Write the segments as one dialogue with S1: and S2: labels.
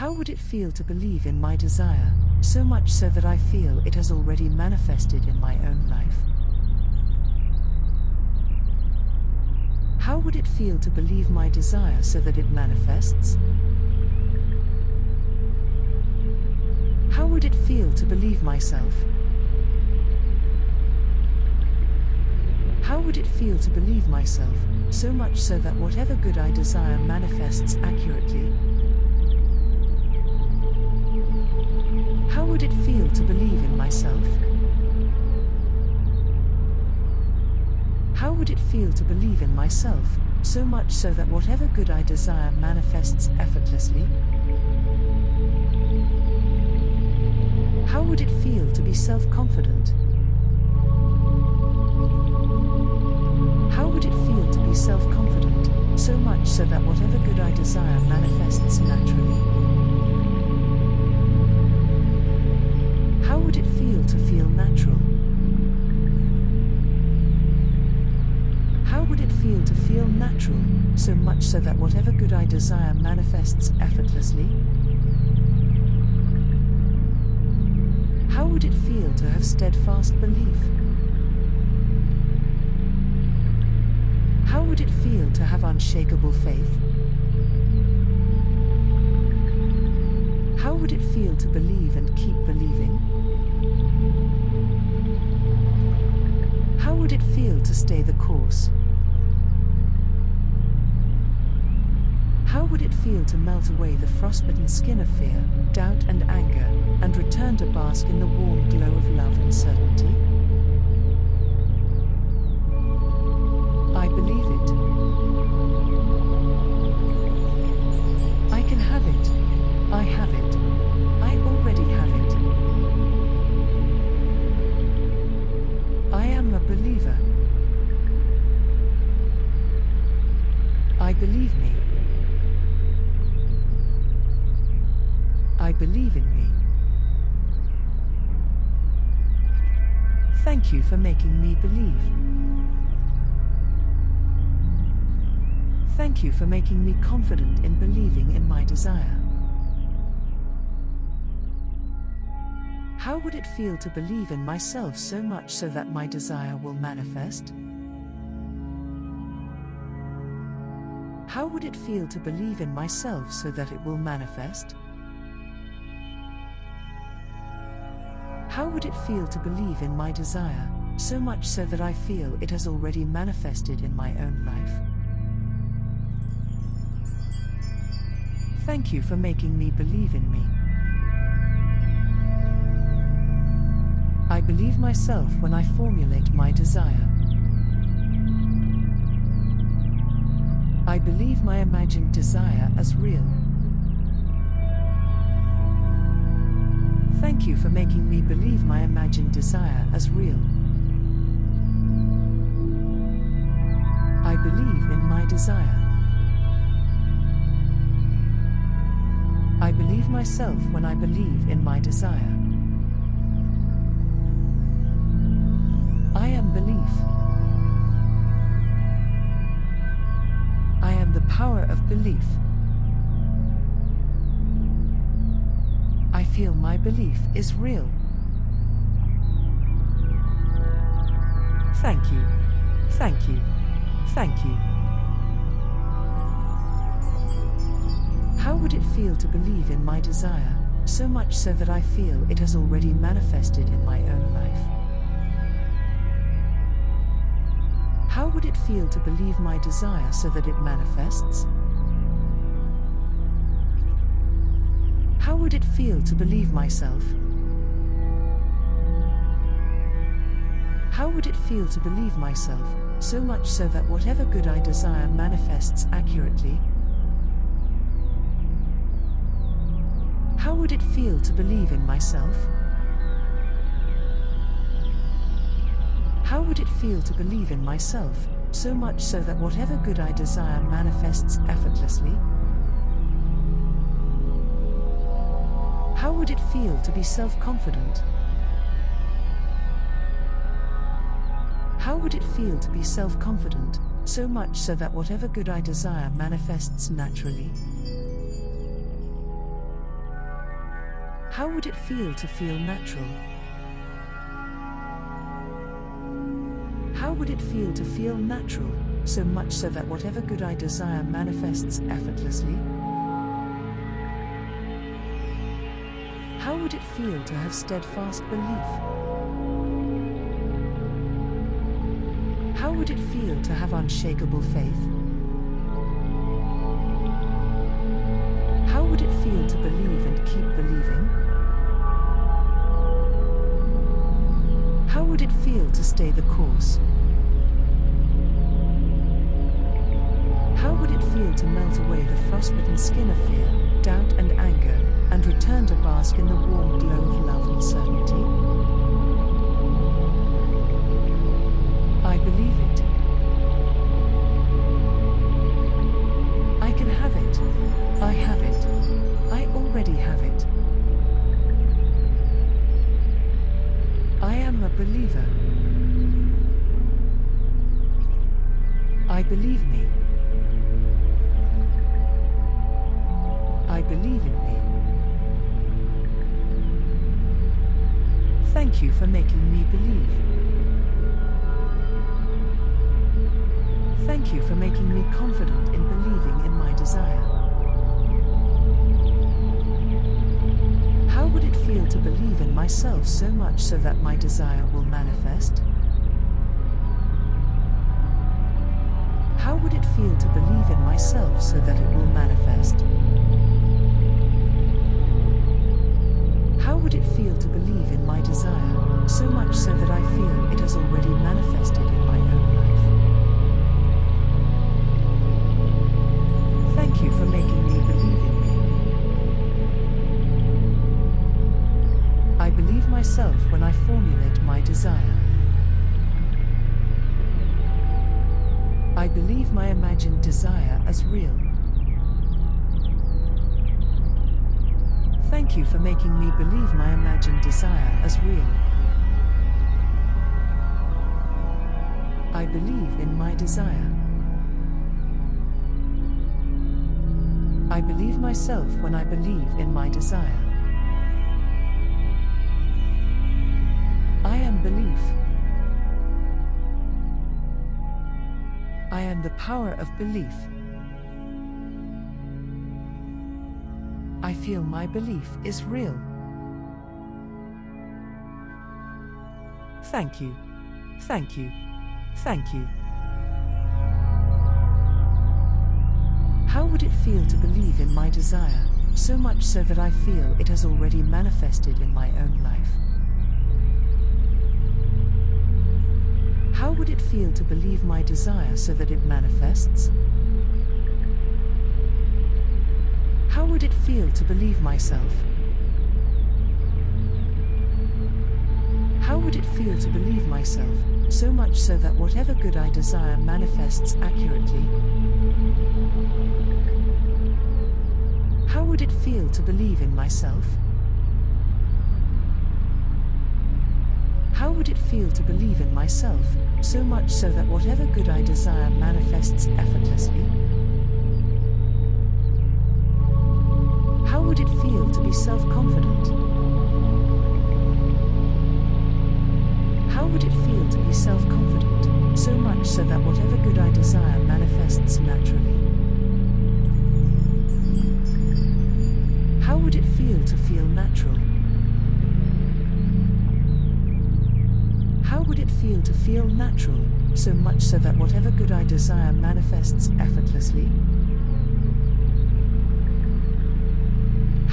S1: How would it feel to believe in my desire, so much so that I feel it has already manifested in my own life? How would it feel to believe my desire so that it manifests? How would it feel to believe myself? How would it feel to believe myself, so much so that whatever good I desire manifests accurately? How would it feel to believe in myself? How would it feel to believe in myself, so much so that whatever good I desire manifests effortlessly? How would it feel to be self-confident? How would it feel to be self-confident, so much so that whatever good I desire manifests naturally? So much so that whatever good I desire manifests effortlessly? How would it feel to have steadfast belief? How would it feel to have unshakable faith? How would it feel to believe and keep believing? How would it feel to stay the course? Would it feel to melt away the frostbitten skin of fear, doubt and anger, and return to bask in the warm glow of love and certainty? I believe it. I can have it. I have it. I already have it. I am a believer. I believe me. I believe in me. Thank you for making me believe. Thank you for making me confident in believing in my desire. How would it feel to believe in myself so much so that my desire will manifest? How would it feel to believe in myself so that it will manifest? How would it feel to believe in my desire, so much so that I feel it has already manifested in my own life? Thank you for making me believe in me. I believe myself when I formulate my desire. I believe my imagined desire as real. Thank you for making me believe my imagined desire as real. I believe in my desire. I believe myself when I believe in my desire. I am belief. I am the power of belief. Feel my belief is real. Thank you. Thank you. Thank you. How would it feel to believe in my desire, so much so that I feel it has already manifested in my own life? How would it feel to believe my desire so that it manifests? How would it feel to believe myself? How would it feel to believe myself, so much so that whatever good I desire manifests accurately? How would it feel to believe in myself? How would it feel to believe in myself, so much so that whatever good I desire manifests effortlessly? How would it feel to be self-confident? How would it feel to be self-confident, so much so that whatever good I desire manifests naturally? How would it feel to feel natural? How would it feel to feel natural, so much so that whatever good I desire manifests effortlessly? Would it feel to have steadfast belief? How would it feel to have unshakable faith? How would it feel to believe and keep believing? How would it feel to stay the course? How would it feel to melt away the frostbitten skin of fear, doubt and anger, and return to bask in the warm glow of love and certainty? I believe it. I can have it. I have it. I already have it. I am a believer. I believe me. I believe in Thank you for making me believe. Thank you for making me confident in believing in my desire. How would it feel to believe in myself so much so that my desire will manifest? How would it feel to believe in myself so that it will manifest? How would it feel to believe in my desire, so much so that I feel it has already manifested in my own life? Thank you for making me believe in me. I believe myself when I formulate my desire. I believe my imagined desire as real. Thank you for making me believe my imagined desire as real. I believe in my desire. I believe myself when I believe in my desire. I am belief. I am the power of belief. Feel my belief is real. Thank you. Thank you. Thank you. How would it feel to believe in my desire, so much so that I feel it has already manifested in my own life? How would it feel to believe my desire so that it manifests? How would it feel to believe myself? How would it feel to believe myself, so much so that whatever good I desire manifests accurately? How would it feel to believe in myself? How would it feel to believe in myself, so much so that whatever good I desire manifests effortlessly? To be self-confident? How would it feel to be self-confident, so much so that whatever good I desire manifests naturally? How would it feel to feel natural? How would it feel to feel natural, so much so that whatever good I desire manifests effortlessly?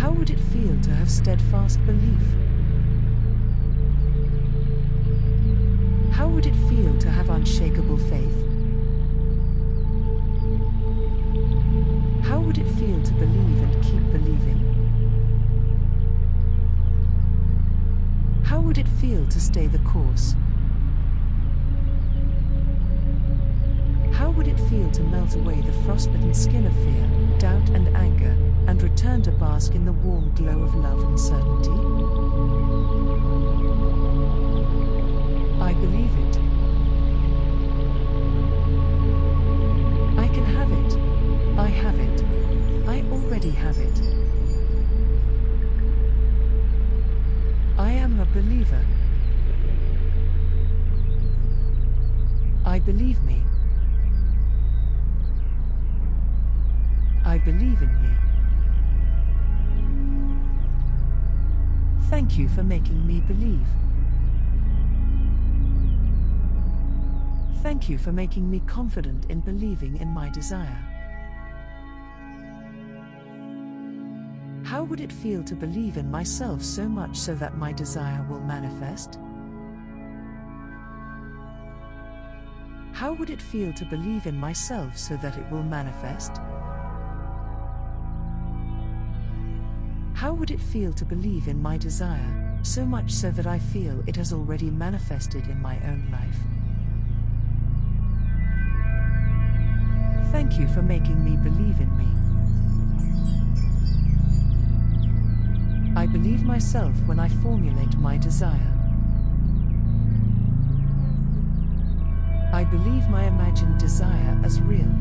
S1: How would it feel to have steadfast belief? How would it feel to have unshakable faith? How would it feel to believe and keep believing? How would it feel to stay the course? How would it feel to melt away the frostbitten skin of fear, doubt and anger, and return to bask in the warm glow of love and certainty? Thank you for making me believe. Thank you for making me confident in believing in my desire. How would it feel to believe in myself so much so that my desire will manifest? How would it feel to believe in myself so that it will manifest? How would it feel to believe in my desire, so much so that I feel it has already manifested in my own life? Thank you for making me believe in me. I believe myself when I formulate my desire. I believe my imagined desire as real.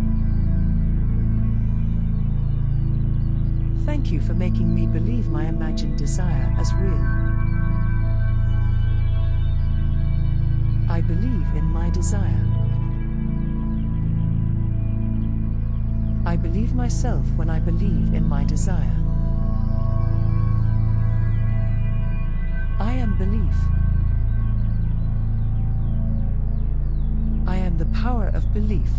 S1: Thank you for making me believe my imagined desire as real. I believe in my desire. I believe myself when I believe in my desire. I am belief. I am the power of belief.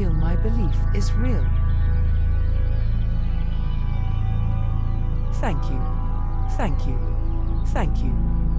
S1: Feel my belief is real. Thank you. Thank you. Thank you.